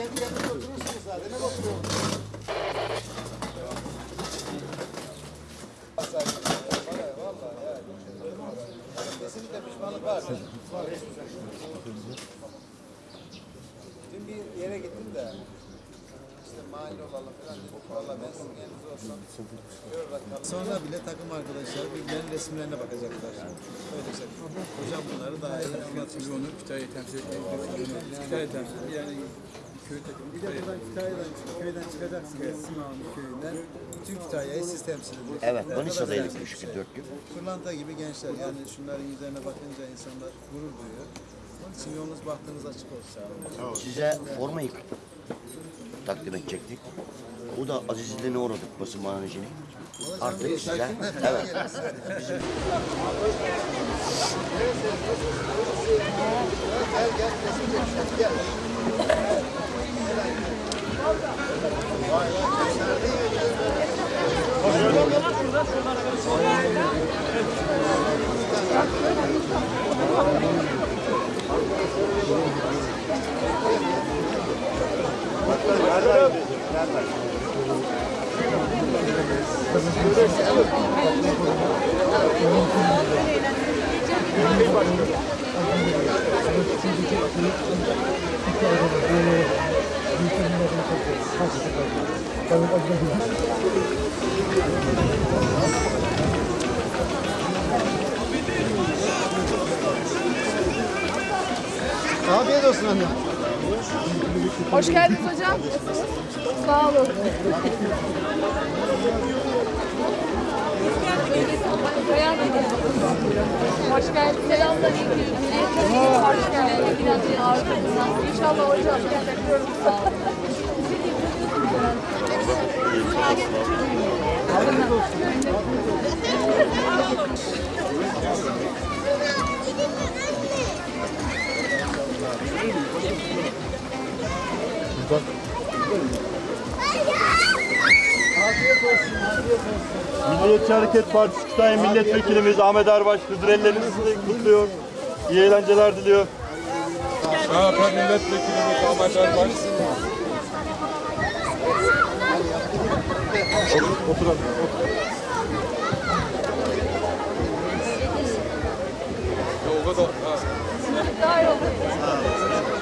kendi kendine oturursunuz zaten. Ne bakıyorsunuz? Kesinlikle pişmanlık var. Dün bir yere gittim de Sonra bile takım arkadaşlar birbirlerinin resimlerine bakacaklar. Öyle şey. Hocam bunları daha iyi anlatıyor. Onu Kütahya'yı temsil etmek Kütahya temsil yani köy takımı Bir de buradan Kütahya'dan köyden çıkacaksınız. Simavlı köyünden. Tüm Kütahya'yı siz temsil ediyorsunuz. Evet, Manisa'daydık 3 gün 4 gün. Pırlanta gibi gençler yani şunların yüzlerine bakınca insanlar gurur duyuyor. Onun için yolunuz bahtınız açık olsun. Size formayı takdim edecektik. O da azizliğine uğradık basın manajini. Artık size, evet. Gel gel Afiyet olsun anne. Hoş geldiniz hocam. Sağ olun. Hoş geldiniz. Selamlar. Hoş geldiniz. İnşallah hocam. Bekliyorum. Olun. Milliyetçi Hareket Partisi Kütahya Milletvekilimiz Ahmet Erbaş Hıdrelleri'ni kutluyor. İyi eğlenceler diliyor. MHP milletvekilimiz Ahmet Erbaş. Oturalım. Yolda da ha. Daha iyi oldu.